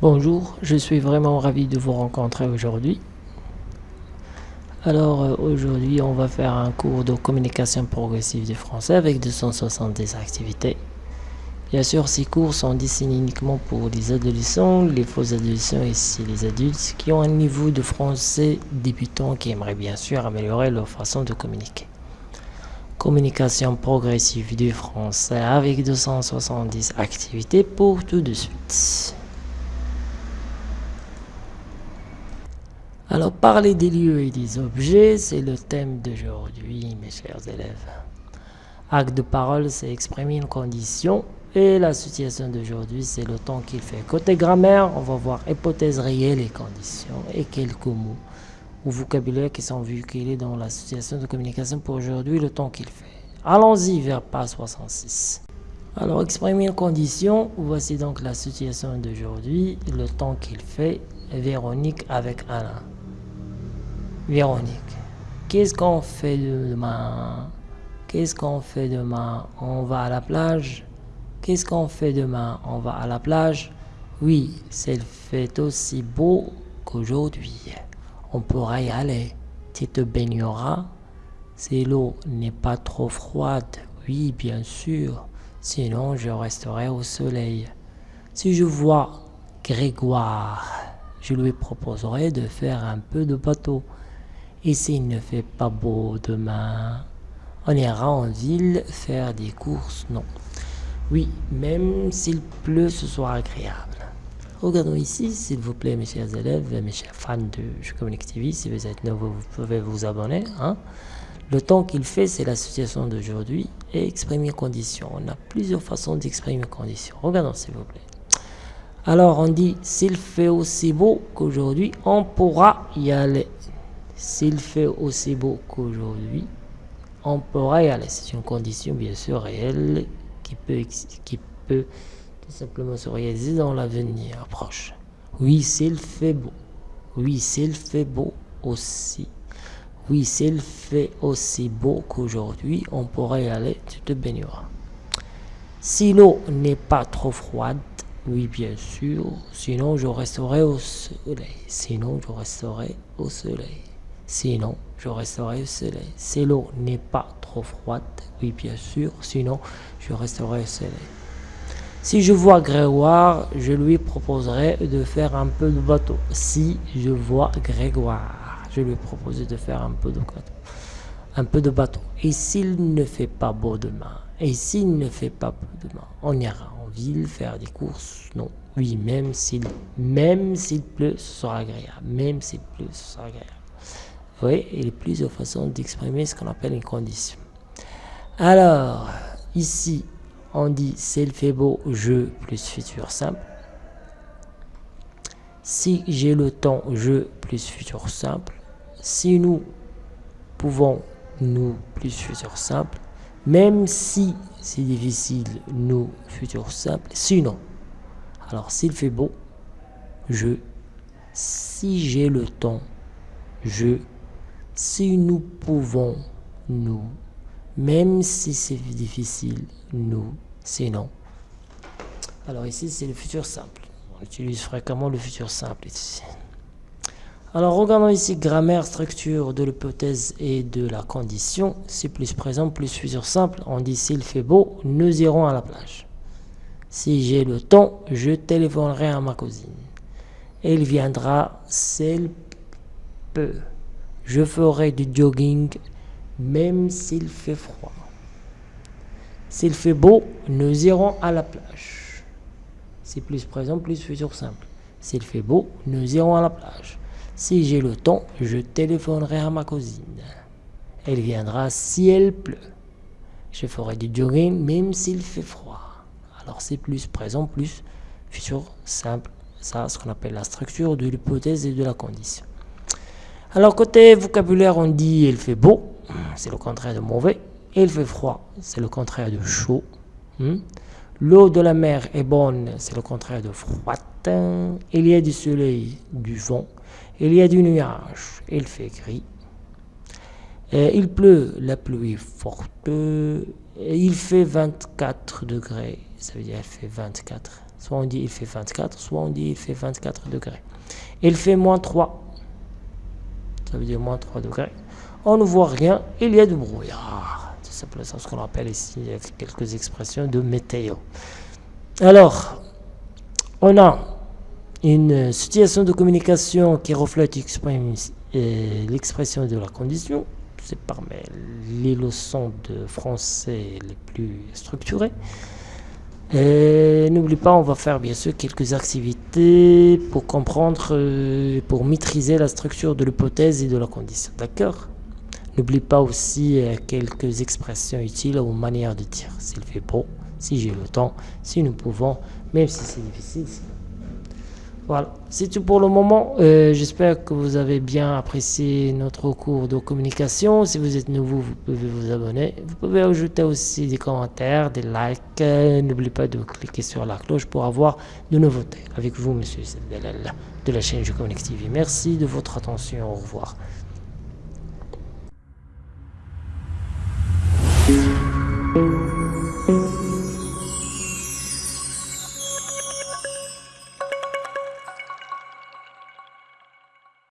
Bonjour, je suis vraiment ravi de vous rencontrer aujourd'hui. Alors euh, aujourd'hui on va faire un cours de communication progressive du français avec 270 activités. Bien sûr ces cours sont dessinés uniquement pour les adolescents, les faux adolescents et aussi les adultes qui ont un niveau de français débutant qui aimeraient bien sûr améliorer leur façon de communiquer. Communication progressive du français avec 270 activités pour tout de suite. Alors, parler des lieux et des objets, c'est le thème d'aujourd'hui, mes chers élèves. Acte de parole, c'est exprimer une condition. Et la situation d'aujourd'hui, c'est le temps qu'il fait. Côté grammaire, on va voir hypothèse réelle et conditions et quelques mots ou vocabulaire qui sont véhiculés dans la situation de communication pour aujourd'hui, le temps qu'il fait. Allons-y vers page 66. Alors, exprimer une condition, voici donc la situation d'aujourd'hui, le temps qu'il fait, Véronique avec Alain. Véronique, qu'est-ce qu'on fait demain? Qu'est-ce qu'on fait demain? On va à la plage? Qu'est-ce qu'on fait demain? On va à la plage? Oui, c'est fait aussi beau qu'aujourd'hui. On pourra y aller. Tu te baigneras Si l'eau n'est pas trop froide, oui, bien sûr. Sinon, je resterai au soleil. Si je vois Grégoire, je lui proposerai de faire un peu de bateau. Et s'il ne fait pas beau demain, on ira en ville faire des courses Non. Oui, même s'il pleut, ce soit agréable. Regardons ici, s'il vous plaît, mes chers élèves, mes chers fans de Je Communique TV. Si vous êtes nouveau, vous pouvez vous abonner. Hein. Le temps qu'il fait, c'est la situation d'aujourd'hui et exprimer condition. On a plusieurs façons d'exprimer condition. Regardons, s'il vous plaît. Alors, on dit, s'il fait aussi beau qu'aujourd'hui, on pourra y aller. S'il fait aussi beau qu'aujourd'hui, on pourra y aller. C'est une condition bien sûr réelle qui peut, tout simplement se réaliser dans l'avenir proche. Oui, s'il fait beau. Oui, s'il fait beau aussi. Oui, s'il fait aussi beau qu'aujourd'hui, on pourra y aller, tu te baigneras. Si l'eau n'est pas trop froide, oui, bien sûr, sinon je resterai au soleil. Sinon je resterai au soleil. Sinon, je resterai au soleil. Si l'eau n'est pas trop froide, oui bien sûr, sinon je resterai au soleil. Si je vois Grégoire, je lui proposerai de faire un peu de bateau. Si je vois Grégoire, je lui proposerai de faire un peu de bateau. Un peu de bateau. Et s'il ne fait pas beau demain, et s'il ne fait pas beau demain, on ira en ville faire des courses. Non, oui, même s'il même s'il pleut, ce sera agréable. Même s'il pleut, ce sera agréable. Voyez, il y a plusieurs façons d'exprimer ce qu'on appelle une condition. Alors, ici, on dit s'il fait beau, je plus futur simple. Si j'ai le temps, je plus futur simple. Si nous pouvons, nous plus futur simple. Même si c'est difficile, nous futur simple. Sinon, alors s'il fait beau, je. Si j'ai le temps, je si nous pouvons, nous, même si c'est difficile, nous, sinon. Alors ici, c'est le futur simple. On utilise fréquemment le futur simple ici. Alors regardons ici grammaire, structure de l'hypothèse et de la condition. Si plus présent, plus futur simple. On dit s'il fait beau, nous irons à la plage. Si j'ai le temps, je téléphonerai à ma cousine. Elle viendra s'il peut. Je ferai du jogging même s'il fait froid. S'il fait beau, nous irons à la plage. C'est plus présent, plus futur simple. S'il fait beau, nous irons à la plage. Si j'ai le temps, je téléphonerai à ma cousine. Elle viendra si elle pleut. Je ferai du jogging même s'il fait froid. Alors c'est plus présent, plus futur simple. Ça, ce qu'on appelle la structure de l'hypothèse et de la condition. Alors côté vocabulaire, on dit il fait beau, c'est le contraire de mauvais. Il fait froid, c'est le contraire de chaud. Hmm? L'eau de la mer est bonne, c'est le contraire de froide. Il y a du soleil, du vent. Il y a du nuage, il fait gris. il pleut, la pluie forte. il fait 24 degrés, ça veut dire il fait 24 Soit on dit il fait 24, soit on dit il fait 24 degrés. Il fait moins 3. Ça veut dire moins 3 degrés. On ne voit rien, il y a du brouillard. C'est simplement ce qu'on appelle ici quelques expressions de météo. Alors, on a une situation de communication qui reflète euh, l'expression de la condition. C'est parmi les leçons de français les plus structurées. Et n'oublie pas, on va faire bien sûr quelques activités pour comprendre, euh, pour maîtriser la structure de l'hypothèse et de la condition. D'accord? N'oublie pas aussi euh, quelques expressions utiles ou manières de dire. S'il fait beau, si j'ai le temps, si nous pouvons, même si c'est difficile. Voilà, c'est tout pour le moment. Euh, j'espère que vous avez bien apprécié notre cours de communication. Si vous êtes nouveau, vous pouvez vous abonner. Vous pouvez ajouter aussi des commentaires, des likes. Euh, n'oubliez pas de cliquer sur la cloche pour avoir de nouveautés. Avec vous, monsieur de la chaîne Je Connect TV. Merci de votre attention. Au revoir.